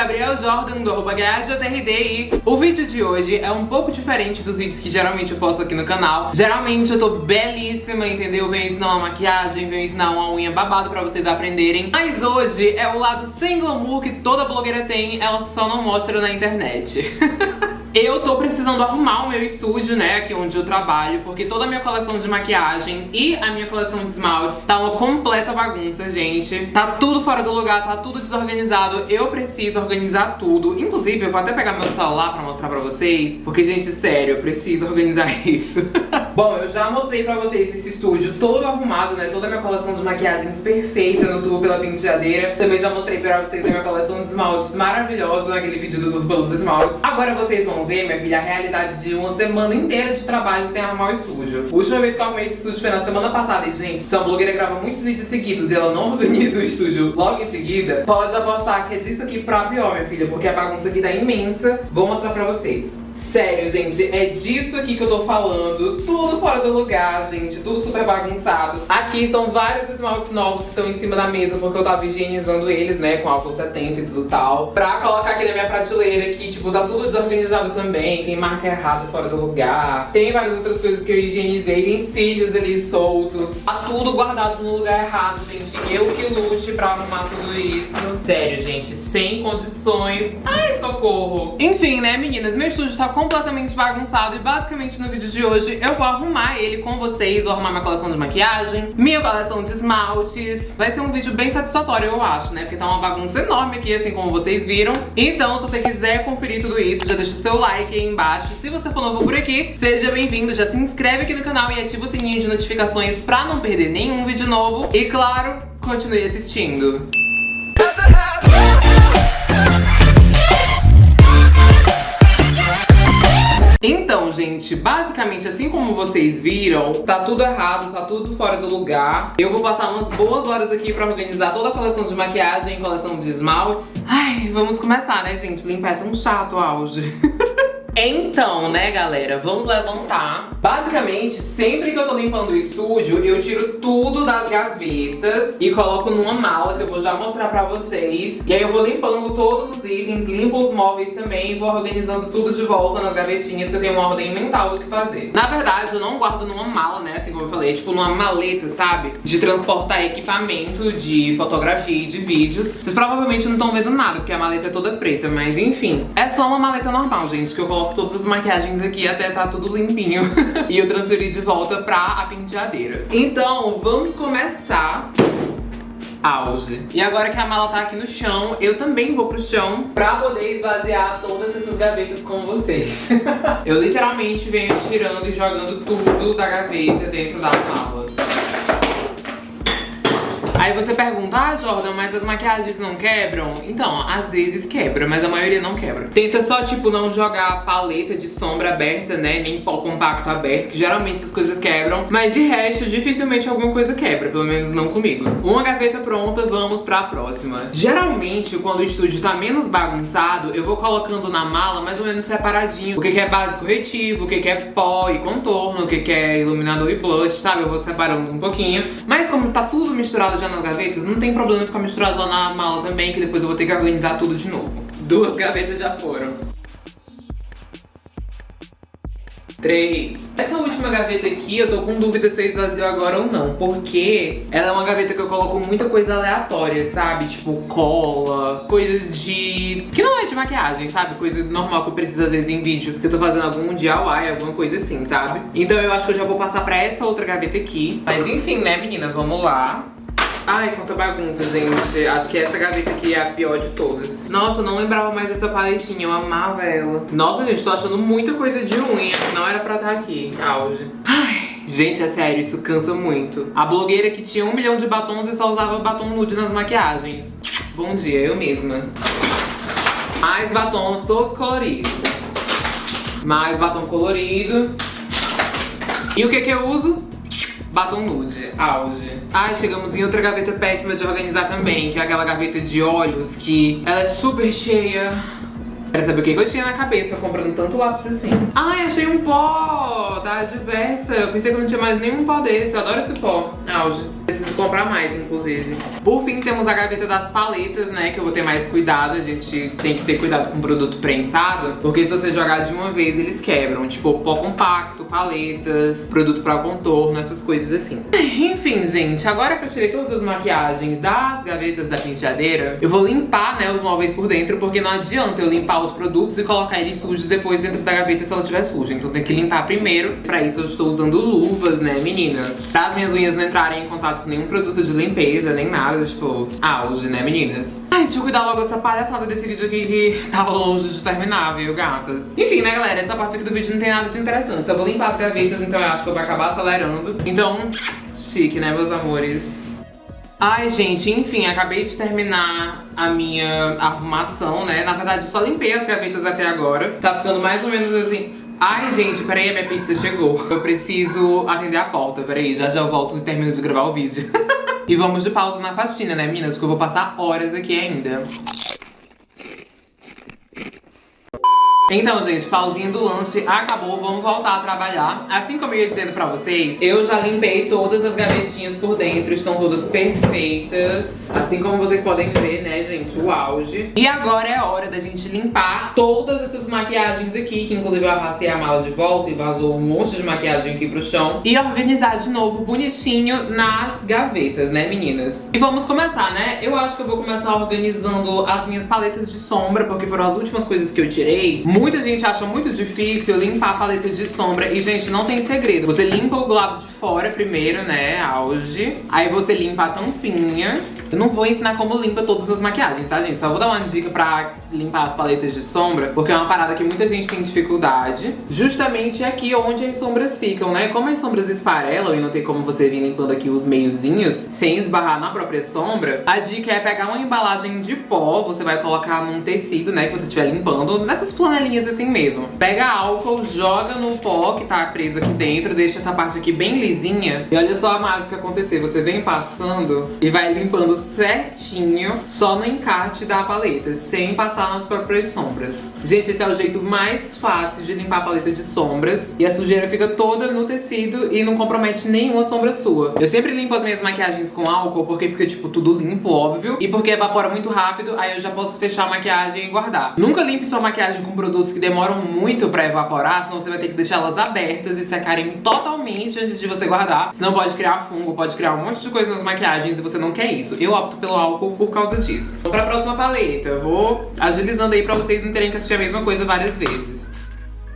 Gabriel Jordan do arroba e o vídeo de hoje é um pouco diferente dos vídeos que geralmente eu posto aqui no canal. Geralmente eu tô belíssima, entendeu? Venho ensinar uma maquiagem, venho ensinar uma unha babado pra vocês aprenderem. Mas hoje é o lado sem glamour que toda blogueira tem, ela só não mostra na internet. Eu tô precisando arrumar o meu estúdio, né, aqui onde eu trabalho, porque toda a minha coleção de maquiagem e a minha coleção de esmaltes tá uma completa bagunça, gente. Tá tudo fora do lugar, tá tudo desorganizado. Eu preciso organizar tudo. Inclusive, eu vou até pegar meu celular pra mostrar pra vocês, porque, gente, sério, eu preciso organizar isso. Bom, eu já mostrei pra vocês esse estúdio todo arrumado, né, toda a minha coleção de maquiagens perfeita no Tubo pela Penteadeira. Também já mostrei pra vocês a minha coleção de esmaltes maravilhosa naquele vídeo do Tubo pelos esmaltes. Agora vocês vão ver, minha filha, a realidade de uma semana inteira de trabalho sem arrumar o estúdio. A última vez que eu arrumei esse estúdio foi na semana passada. E, gente, se a blogueira grava muitos vídeos seguidos e ela não organiza o estúdio logo em seguida, pode apostar que é disso aqui pra pior, minha filha, porque a bagunça aqui tá imensa. Vou mostrar pra vocês. Sério, gente, é disso aqui que eu tô falando. Tudo fora do lugar, gente. Tudo super bagunçado. Aqui são vários esmaltes novos que estão em cima da mesa, porque eu tava higienizando eles, né, com álcool 70 e tudo tal. Pra colocar aqui na minha prateleira, que, tipo, tá tudo desorganizado também. Tem marca errada fora do lugar. Tem várias outras coisas que eu higienizei. Tem cílios ali soltos. Tá tudo guardado no lugar errado, gente. Eu que lute pra arrumar tudo isso. Sério, gente, sem condições. Ai, socorro. Enfim, né, meninas? Meu estúdio tá com completamente bagunçado e basicamente no vídeo de hoje eu vou arrumar ele com vocês, vou arrumar minha coleção de maquiagem, minha coleção de esmaltes. Vai ser um vídeo bem satisfatório, eu acho, né? Porque tá uma bagunça enorme aqui, assim como vocês viram. Então, se você quiser conferir tudo isso, já deixa o seu like aí embaixo. Se você for novo por aqui, seja bem-vindo, já se inscreve aqui no canal e ativa o sininho de notificações pra não perder nenhum vídeo novo. E claro, continue assistindo. Então, gente, basicamente assim como vocês viram, tá tudo errado, tá tudo fora do lugar. Eu vou passar umas boas horas aqui pra organizar toda a coleção de maquiagem, coleção de esmaltes. Ai, vamos começar, né, gente? Limpar é tão chato, auge. Então, né, galera, vamos levantar. Basicamente, sempre que eu tô limpando o estúdio, eu tiro tudo das gavetas e coloco numa mala que eu vou já mostrar pra vocês. E aí eu vou limpando todos os itens, limpo os móveis também e vou organizando tudo de volta nas gavetinhas que eu tenho uma ordem mental do que fazer. Na verdade, eu não guardo numa mala, né, assim como eu falei, tipo numa maleta, sabe? De transportar equipamento de fotografia e de vídeos. Vocês provavelmente não estão vendo nada, porque a maleta é toda preta, mas enfim. É só uma maleta normal, gente, que eu coloco coloco todas as maquiagens aqui até tá tudo limpinho. e eu transferi de volta pra a penteadeira. Então, vamos começar auge. E agora que a mala tá aqui no chão, eu também vou pro chão pra poder esvaziar todas essas gavetas com vocês. eu literalmente venho tirando e jogando tudo da gaveta dentro da mala. Aí você pergunta, ah, Jordan, mas as maquiagens não quebram? Então, às vezes quebra, mas a maioria não quebra. Tenta só, tipo, não jogar paleta de sombra aberta, né, nem pó compacto aberto, que geralmente essas coisas quebram. Mas de resto, dificilmente alguma coisa quebra, pelo menos não comigo. Uma gaveta pronta, vamos pra próxima. Geralmente, quando o estúdio tá menos bagunçado, eu vou colocando na mala mais ou menos separadinho. O que, que é base corretivo, o que, que é pó e contorno, o que, que é iluminador e blush, sabe? Eu vou separando um pouquinho. Mas como tá tudo misturado já nas gavetas, não tem problema ficar misturado lá na mala também, que depois eu vou ter que organizar tudo de novo. Duas gavetas já foram. Três. Essa última gaveta aqui, eu tô com dúvida se eu esvazio agora ou não. Porque ela é uma gaveta que eu coloco muita coisa aleatória, sabe? Tipo cola, coisas de... Que não é de maquiagem, sabe? Coisa normal que eu preciso às vezes em vídeo. Que eu tô fazendo algum DIY, alguma coisa assim, sabe? Então eu acho que eu já vou passar pra essa outra gaveta aqui. Mas enfim, né, menina? Vamos lá. Ai, quanta bagunça, gente. Acho que essa gaveta aqui é a pior de todas. Nossa, eu não lembrava mais dessa paletinha. Eu amava ela. Nossa, gente, tô achando muita coisa de unha. Não era pra estar aqui. Auge. Ai. Gente, é sério, isso cansa muito. A blogueira que tinha um milhão de batons e só usava batom nude nas maquiagens. Bom dia, eu mesma. Mais batons todos coloridos. Mais batom colorido. E o que que eu uso? Batom nude, auge. Ai, chegamos em outra gaveta péssima de organizar também, que é aquela gaveta de olhos que ela é super cheia. Quero saber o que eu tinha na cabeça comprando tanto lápis assim. Ai, achei um pó da Diversa. Eu pensei que não tinha mais nenhum pó desse. Eu adoro esse pó. Auge. Preciso comprar mais, inclusive. Por fim, temos a gaveta das paletas, né? Que eu vou ter mais cuidado. A gente tem que ter cuidado com produto prensado. Porque se você jogar de uma vez, eles quebram. Tipo, pó compacto, paletas, produto pra contorno, essas coisas assim. Enfim, gente. Agora que eu tirei todas as maquiagens das gavetas da penteadeira, eu vou limpar, né, os móveis por dentro. Porque não adianta eu limpar os produtos e colocar eles sujos depois dentro da gaveta se ela estiver suja. Então tem que limpar primeiro. Pra isso eu estou usando luvas, né, meninas? Pra as minhas unhas não entrarem em contato com nenhum produto de limpeza, nem nada, tipo, auge, né, meninas? Ai, deixa eu cuidar logo dessa palhaçada desse vídeo aqui que tá longe de terminar, viu, gatas? Enfim, né, galera, essa parte aqui do vídeo não tem nada de interessante. Só vou limpar as gavetas, então eu acho que eu vou acabar acelerando. Então, chique, né, meus amores? Ai, gente, enfim, acabei de terminar a minha arrumação, né? Na verdade, só limpei as gavetas até agora. Tá ficando mais ou menos assim... Ai, gente, peraí, a minha pizza chegou. Eu preciso atender a porta, peraí, já já volto e termino de gravar o vídeo. e vamos de pausa na faxina, né, meninas? Porque eu vou passar horas aqui ainda. Então, gente, pausinha do lanche acabou, vamos voltar a trabalhar. Assim como eu ia dizendo pra vocês, eu já limpei todas as gavetinhas por dentro, estão todas perfeitas. Assim como vocês podem ver, né, gente, o auge. E agora é hora da gente limpar todas essas maquiagens aqui, que inclusive eu arrastei a mala de volta e vazou um monte de maquiagem aqui pro chão. E organizar de novo bonitinho nas gavetas, né, meninas? E vamos começar, né? Eu acho que eu vou começar organizando as minhas paletas de sombra, porque foram as últimas coisas que eu tirei. Muita gente acha muito difícil limpar a paleta de sombra e, gente, não tem segredo. Você limpa o lado de fora primeiro, né, auge. Aí você limpa a tampinha. Eu não vou ensinar como limpa todas as maquiagens, tá, gente? Só vou dar uma dica pra limpar as paletas de sombra, porque é uma parada que muita gente tem dificuldade. Justamente aqui onde as sombras ficam, né? Como as sombras esfarelam e não tem como você vir limpando aqui os meiozinhos sem esbarrar na própria sombra, a dica é pegar uma embalagem de pó, você vai colocar num tecido, né, que você estiver limpando, nessas flanelinhas assim mesmo. Pega álcool, joga no pó que tá preso aqui dentro, deixa essa parte aqui bem e olha só a mágica acontecer. Você vem passando e vai limpando certinho só no encarte da paleta, sem passar nas próprias sombras. Gente, esse é o jeito mais fácil de limpar a paleta de sombras e a sujeira fica toda no tecido e não compromete nenhuma sombra sua. Eu sempre limpo as minhas maquiagens com álcool porque fica, tipo, tudo limpo, óbvio, e porque evapora muito rápido, aí eu já posso fechar a maquiagem e guardar. Nunca limpe sua maquiagem com produtos que demoram muito pra evaporar, senão você vai ter que deixar elas abertas e secarem totalmente antes de você guardar. Senão pode criar fungo, pode criar um monte de coisa nas maquiagens e você não quer isso. Eu opto pelo álcool por causa disso. Vamos pra próxima paleta. Eu vou agilizando aí pra vocês não terem que assistir a mesma coisa várias vezes.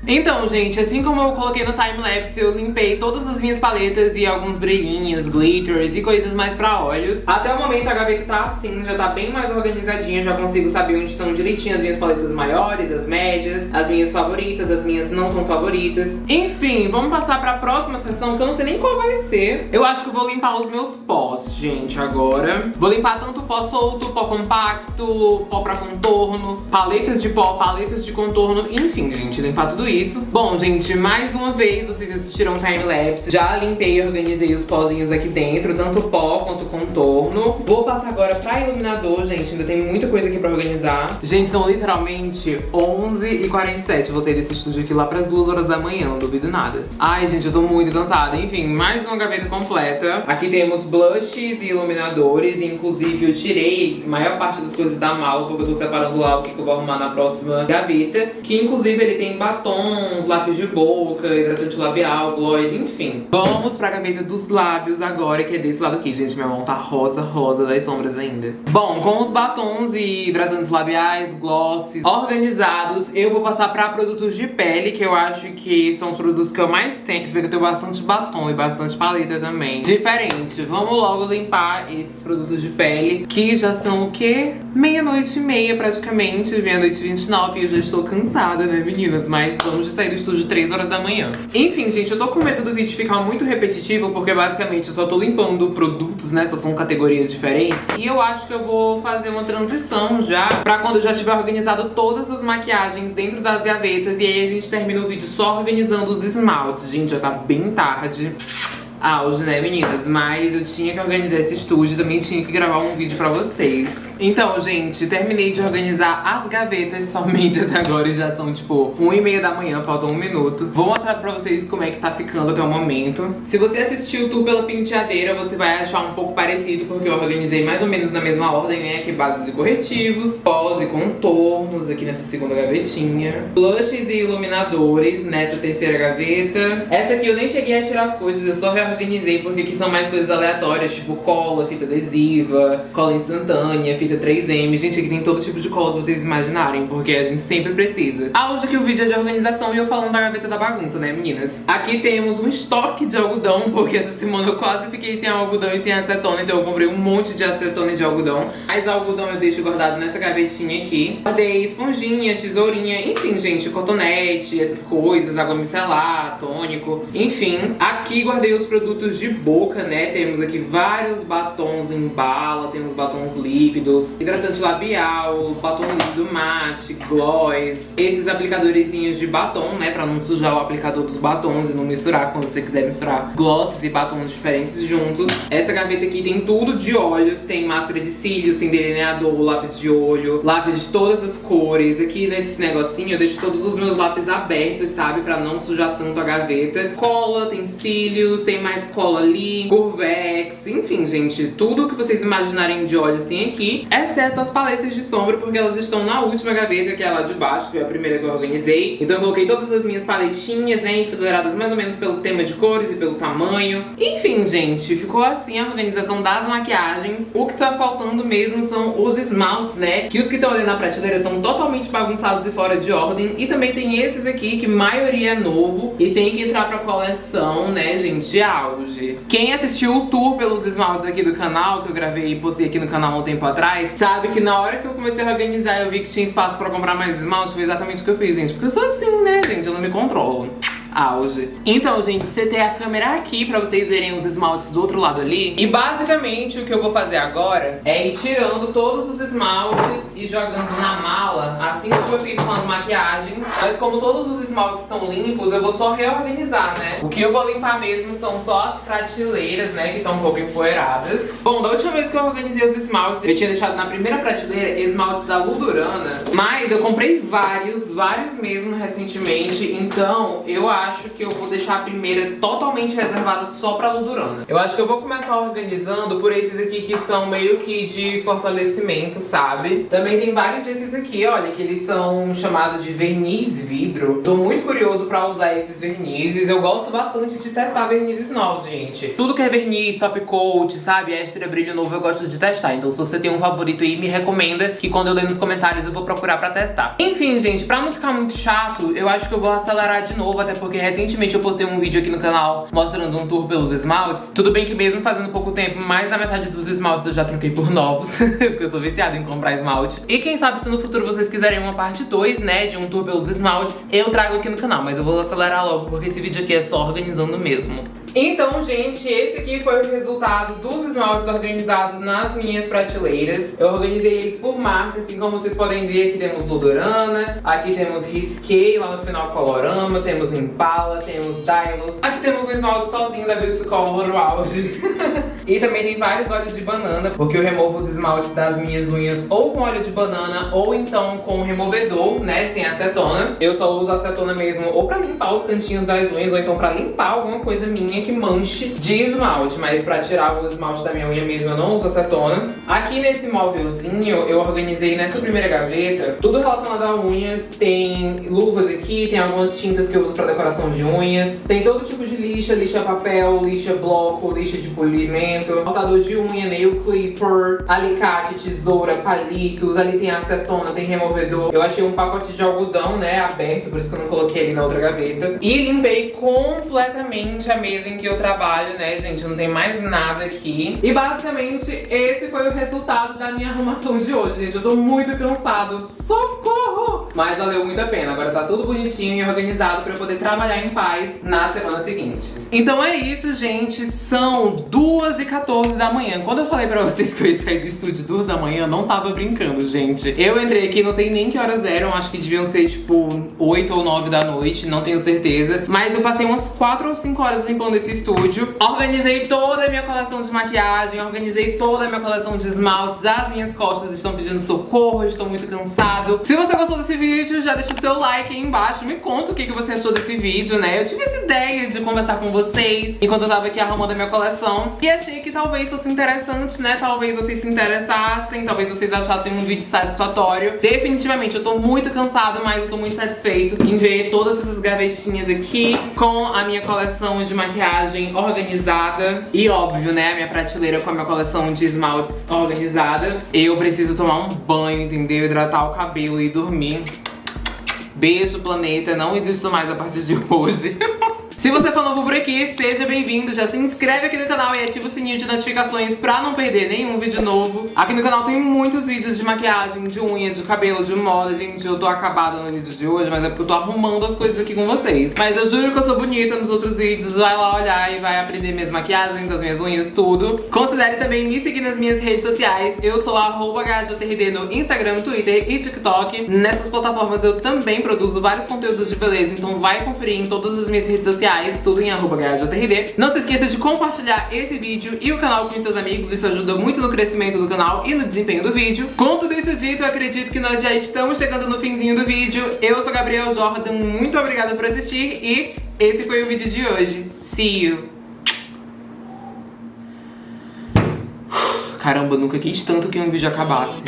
Então, gente, assim como eu coloquei no timelapse, eu limpei todas as minhas paletas e alguns brilhinhos, glitters e coisas mais pra olhos. Até o momento a gaveta tá assim, já tá bem mais organizadinha, já consigo saber onde estão direitinho as minhas paletas maiores, as médias, as minhas favoritas, as minhas não tão favoritas. Enfim, vamos passar pra próxima sessão, que eu não sei nem qual vai ser. Eu acho que vou limpar os meus pós, gente, agora. Vou limpar tanto pó solto, pó compacto, pó pra contorno, paletas de pó, paletas de contorno, enfim, gente, limpar tudo isso isso. Bom, gente, mais uma vez vocês assistiram time-lapse. Já limpei e organizei os pozinhos aqui dentro, tanto pó quanto contorno. Vou passar agora pra iluminador, gente. Ainda tem muita coisa aqui pra organizar. Gente, são literalmente 11h47. Vou sair desse estúdio aqui lá pras 2 horas da manhã, não duvido nada. Ai, gente, eu tô muito cansada. Enfim, mais uma gaveta completa. Aqui temos blushes e iluminadores. Inclusive, eu tirei a maior parte das coisas da mala, porque eu tô separando lá o que eu vou arrumar na próxima gaveta. Que, inclusive, ele tem batom batons, lápis de boca, hidratante labial, gloss, enfim. Vamos pra gaveta dos lábios agora, que é desse lado aqui. Gente, minha mão tá rosa, rosa das sombras ainda. Bom, com os batons e hidratantes labiais, glosses organizados, eu vou passar pra produtos de pele, que eu acho que são os produtos que eu mais tenho. Você vê que eu tenho bastante batom e bastante paleta também. Diferente. Vamos logo limpar esses produtos de pele, que já são o quê? Meia-noite e meia, praticamente. Meia-noite e 29 e eu já estou cansada, né, meninas? Mas vamos sair do estúdio 3 horas da manhã. Enfim, gente, eu tô com medo do vídeo ficar muito repetitivo, porque basicamente eu só tô limpando produtos, né? Só são categorias diferentes. E eu acho que eu vou fazer uma transição já, pra quando eu já tiver organizado todas as maquiagens dentro das gavetas. E aí a gente termina o vídeo só organizando os esmaltes. Gente, já tá bem tarde auge, né, meninas? Mas eu tinha que organizar esse estúdio, também tinha que gravar um vídeo pra vocês. Então, gente, terminei de organizar as gavetas somente até agora e já são, tipo, 1 e meia da manhã, faltam um minuto. Vou mostrar pra vocês como é que tá ficando até o momento. Se você assistiu o tour pela penteadeira, você vai achar um pouco parecido, porque eu organizei mais ou menos na mesma ordem, né? Aqui bases e corretivos, pós e contornos aqui nessa segunda gavetinha, blushes e iluminadores nessa terceira gaveta. Essa aqui eu nem cheguei a tirar as coisas, eu só reorganizei porque aqui são mais coisas aleatórias, tipo cola, fita adesiva, cola instantânea, fita 3M. Gente, aqui tem todo tipo de cola que vocês imaginarem, porque a gente sempre precisa. Hoje aqui o vídeo é de organização e eu falando da gaveta da bagunça, né, meninas? Aqui temos um estoque de algodão, porque essa semana eu quase fiquei sem algodão e sem acetona, então eu comprei um monte de acetona e de algodão. Mas algodão eu deixo guardado nessa gavetinha aqui. Guardei esponjinha, tesourinha, enfim, gente, cotonete, essas coisas, água micelar, tônico, enfim. Aqui guardei os produtos de boca, né? Temos aqui vários batons em bala, temos batons líquidos, hidratante labial, batom líquido mate, gloss, esses aplicadorzinhos de batom, né? Pra não sujar o aplicador dos batons e não misturar quando você quiser misturar glosses e batons diferentes juntos. Essa gaveta aqui tem tudo de olhos, tem máscara de cílios, tem delineador, lápis de olho, lápis de todas as cores. Aqui nesse negocinho eu deixo todos os meus lápis abertos, sabe? Pra não sujar tanto a gaveta. Cola, tem cílios, tem mais cola ali, curvex, enfim, gente, tudo que vocês imaginarem de olhos tem aqui, exceto as paletas de sombra, porque elas estão na última gaveta, que é lá de baixo, que é a primeira que eu organizei. Então eu coloquei todas as minhas paletinhas, né, enfileiradas mais ou menos pelo tema de cores e pelo tamanho. Enfim, gente, ficou assim a organização das maquiagens. O que tá faltando mesmo são os esmaltes, né, que os que estão ali na prateleira estão totalmente bagunçados e fora de ordem. E também tem esses aqui, que maioria é novo e tem que entrar pra coleção, né, gente, auge. Quem assistiu o tour pelos esmaltes aqui do canal, que eu gravei e postei aqui no canal um tempo atrás, sabe que na hora que eu comecei a organizar eu vi que tinha espaço pra comprar mais esmalte, foi exatamente o que eu fiz, gente. Porque eu sou assim, né, gente? Eu não me controlo auge. Então, gente, tem a câmera aqui pra vocês verem os esmaltes do outro lado ali. E basicamente o que eu vou fazer agora é ir tirando todos os esmaltes e jogando na mala, assim como eu fiz com as maquiagens. Mas como todos os esmaltes estão limpos, eu vou só reorganizar, né? O que eu vou limpar mesmo são só as prateleiras, né, que estão um pouco empoeiradas. Bom, da última vez que eu organizei os esmaltes, eu tinha deixado na primeira prateleira esmaltes da Ludurana, mas eu comprei vários, vários mesmo recentemente, então eu acho acho que eu vou deixar a primeira totalmente reservada só pra Ludurana. Eu acho que eu vou começar organizando por esses aqui que são meio que de fortalecimento, sabe? Também tem vários desses aqui, olha, que eles são chamados de verniz vidro. Tô muito curioso pra usar esses vernizes. Eu gosto bastante de testar vernizes novos, gente. Tudo que é verniz, top coat, sabe? Extra brilho novo, eu gosto de testar. Então se você tem um favorito aí, me recomenda que quando eu ler nos comentários eu vou procurar pra testar. Enfim, gente, pra não ficar muito chato, eu acho que eu vou acelerar de novo, até porque porque recentemente eu postei um vídeo aqui no canal mostrando um tour pelos esmaltes. Tudo bem que mesmo fazendo pouco tempo, mais da metade dos esmaltes eu já troquei por novos, porque eu sou viciada em comprar esmalte. E quem sabe se no futuro vocês quiserem uma parte 2, né, de um tour pelos esmaltes, eu trago aqui no canal, mas eu vou acelerar logo, porque esse vídeo aqui é só organizando mesmo. Então, gente, esse aqui foi o resultado dos esmaltes organizados nas minhas prateleiras. Eu organizei eles por marca, assim como vocês podem ver, aqui temos Ludorana, aqui temos Risquei, lá no final Colorama, temos Temos Dylos. Aqui temos um esmalte sozinho da Beauty Color Auge. e também tem vários óleos de banana, porque eu removo os esmaltes das minhas unhas ou com óleo de banana ou então com removedor, né, sem acetona. Eu só uso acetona mesmo ou pra limpar os cantinhos das unhas ou então pra limpar alguma coisa minha que manche de esmalte, mas pra tirar o esmalte da minha unha mesmo eu não uso acetona. Aqui nesse móvelzinho eu organizei nessa primeira gaveta tudo relacionado a unhas. Tem luvas aqui, tem algumas tintas que eu uso pra decoração de unhas. Tem todo tipo de lixa, lixa papel, lixa bloco, lixa de polimento, cortador de unha, nail clipper, alicate, tesoura, palitos. Ali tem acetona, tem removedor. Eu achei um pacote de algodão, né, aberto, por isso que eu não coloquei ali na outra gaveta. E limpei completamente a mesa em que eu trabalho, né, gente? Não tem mais nada aqui. E basicamente esse foi o resultado da minha arrumação de hoje, gente. Eu tô muito cansado. Socorro! Mas valeu muito a pena. Agora tá tudo bonitinho e organizado pra eu poder trabalhar em paz na semana seguinte. Então é isso, gente. São 2h14 da manhã. Quando eu falei pra vocês que eu ia sair do estúdio 2 da manhã, não tava brincando, gente. Eu entrei aqui, não sei nem que horas eram, acho que deviam ser tipo 8 ou 9 da noite, não tenho certeza. Mas eu passei umas 4 ou 5 horas limpando esse estúdio. Organizei toda a minha coleção de maquiagem, organizei toda a minha coleção de esmaltes. As minhas costas estão pedindo socorro, eu estou muito cansado. Se você gostou desse vídeo, já deixa o seu like aí embaixo. Me conta o que você achou desse vídeo, né? Eu tive essa ideia de conversar com vocês enquanto eu tava aqui arrumando a minha coleção. E achei que talvez fosse interessante, né? Talvez vocês se interessassem, talvez vocês achassem um vídeo satisfatório. Definitivamente, eu tô muito cansada, mas eu tô muito satisfeito em ver todas essas gavetinhas aqui com a minha coleção de maquiagem organizada. E óbvio, né? A minha prateleira com a minha coleção de esmaltes organizada. Eu preciso tomar um banho, entendeu? Hidratar o cabelo e dormir. Beijo, planeta. Não existo mais a partir de hoje. Se você for novo por aqui, seja bem-vindo, já se inscreve aqui no canal e ativa o sininho de notificações pra não perder nenhum vídeo novo. Aqui no canal tem muitos vídeos de maquiagem, de unha, de cabelo, de moda, gente, eu tô acabada no vídeo de hoje, mas é porque eu tô arrumando as coisas aqui com vocês. Mas eu juro que eu sou bonita nos outros vídeos, vai lá olhar e vai aprender minhas maquiagens, as minhas unhas, tudo. Considere também me seguir nas minhas redes sociais, eu sou arroba no Instagram, Twitter e TikTok. Nessas plataformas eu também produzo vários conteúdos de beleza, então vai conferir em todas as minhas redes sociais sociais, tudo em arroba Não se esqueça de compartilhar esse vídeo e o canal com seus amigos, isso ajuda muito no crescimento do canal e no desempenho do vídeo. Com tudo isso dito, eu acredito que nós já estamos chegando no finzinho do vídeo. Eu sou Gabriel Jordan, muito obrigada por assistir e esse foi o vídeo de hoje. See you! Caramba, nunca quis tanto que um vídeo acabasse.